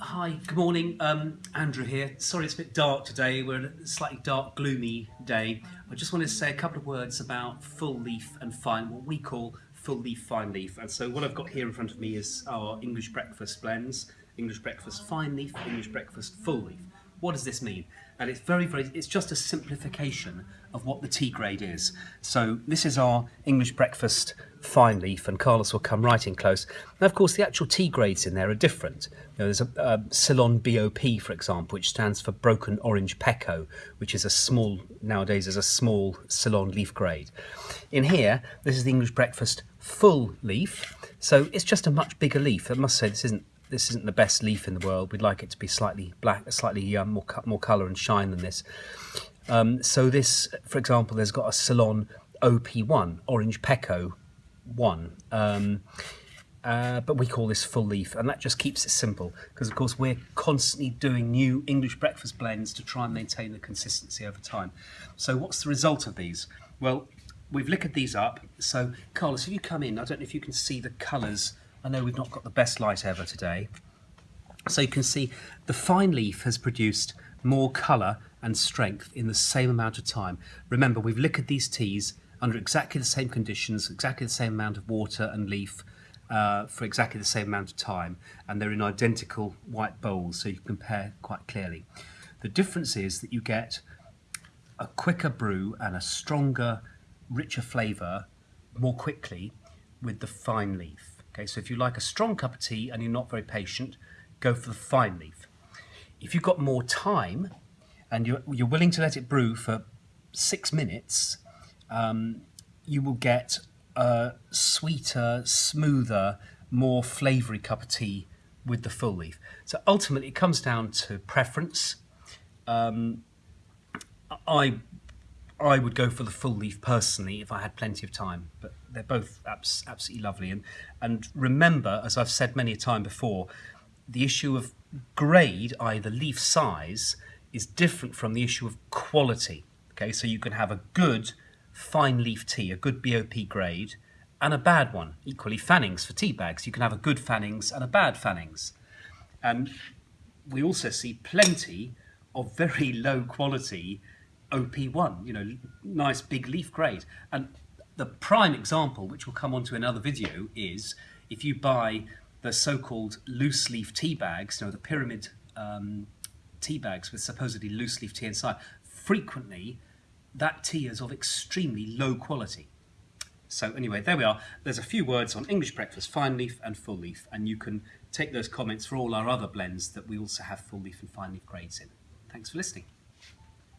Hi, good morning. Um, Andrew here. Sorry it's a bit dark today. We're in a slightly dark, gloomy day. I just wanted to say a couple of words about full leaf and fine, what we call full leaf, fine leaf. And so what I've got here in front of me is our English breakfast blends. English breakfast fine leaf, English breakfast full leaf. What does this mean? And it's very, very, it's just a simplification of what the tea grade is. So this is our English breakfast fine leaf and Carlos will come right in close. Now, of course, the actual tea grades in there are different. You know, there's a, a Ceylon BOP, for example, which stands for broken orange pekoe, which is a small, nowadays is a small Ceylon leaf grade. In here, this is the English breakfast full leaf. So it's just a much bigger leaf. I must say this isn't this isn't the best leaf in the world. We'd like it to be slightly black, slightly um, more more colour and shine than this. Um, so this, for example, there's got a Ceylon OP1, Orange Pekoe 1. Um, uh, but we call this full leaf, and that just keeps it simple because, of course, we're constantly doing new English breakfast blends to try and maintain the consistency over time. So, what's the result of these? Well, we've liquored these up. So, Carlos, if you come in, I don't know if you can see the colours I know we've not got the best light ever today. So you can see the fine leaf has produced more colour and strength in the same amount of time. Remember, we've liquored these teas under exactly the same conditions, exactly the same amount of water and leaf uh, for exactly the same amount of time, and they're in identical white bowls, so you can compare quite clearly. The difference is that you get a quicker brew and a stronger, richer flavour more quickly with the fine leaf. Okay, so if you like a strong cup of tea and you're not very patient, go for the fine leaf. If you've got more time and you're, you're willing to let it brew for six minutes, um, you will get a sweeter, smoother, more flavoury cup of tea with the full leaf. So ultimately, it comes down to preference. Um, I I would go for the full leaf personally if I had plenty of time, but they're both abs- absolutely lovely. And and remember, as I've said many a time before, the issue of grade, i.e., the leaf size, is different from the issue of quality. Okay, so you can have a good fine leaf tea, a good BOP grade, and a bad one. Equally, Fannings for tea bags. You can have a good Fannings and a bad Fannings. And we also see plenty of very low quality OP1, you know, nice big leaf grade. And the prime example, which we'll come on to another video, is if you buy the so-called loose leaf tea bags, you know, the pyramid um, tea bags with supposedly loose leaf tea inside, frequently that tea is of extremely low quality. So anyway, there we are. There's a few words on English breakfast, fine leaf and full leaf, and you can take those comments for all our other blends that we also have full leaf and fine leaf grades in. Thanks for listening.